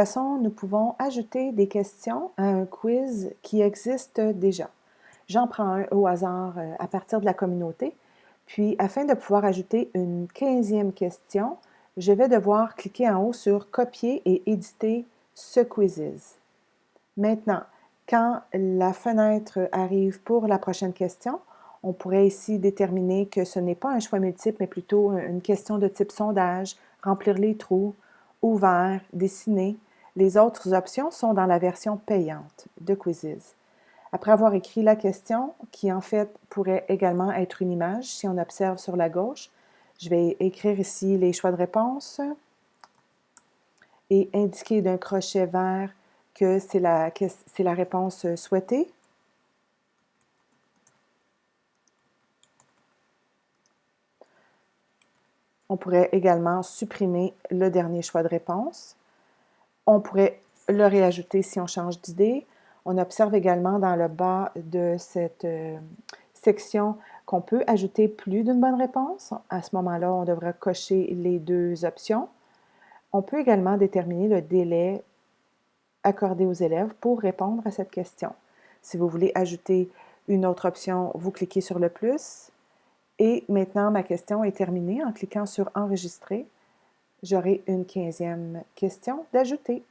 façon, nous pouvons ajouter des questions à un quiz qui existe déjà. J'en prends un au hasard euh, à partir de la communauté. Puis, afin de pouvoir ajouter une quinzième question, je vais devoir cliquer en haut sur « Copier et éditer ce quiz ». Maintenant, quand la fenêtre arrive pour la prochaine question, on pourrait ici déterminer que ce n'est pas un choix multiple, mais plutôt une question de type sondage, remplir les trous, ouvert, dessiner. Les autres options sont dans la version payante de Quizzes. Après avoir écrit la question, qui en fait pourrait également être une image, si on observe sur la gauche, je vais écrire ici les choix de réponse et indiquer d'un crochet vert que c'est la, la réponse souhaitée. On pourrait également supprimer le dernier choix de réponse. On pourrait le réajouter si on change d'idée. On observe également dans le bas de cette euh, section qu'on peut ajouter plus d'une bonne réponse. À ce moment-là, on devra cocher les deux options. On peut également déterminer le délai accordé aux élèves pour répondre à cette question. Si vous voulez ajouter une autre option, vous cliquez sur le plus. Et maintenant, ma question est terminée. En cliquant sur Enregistrer, j'aurai une quinzième question d'ajouter.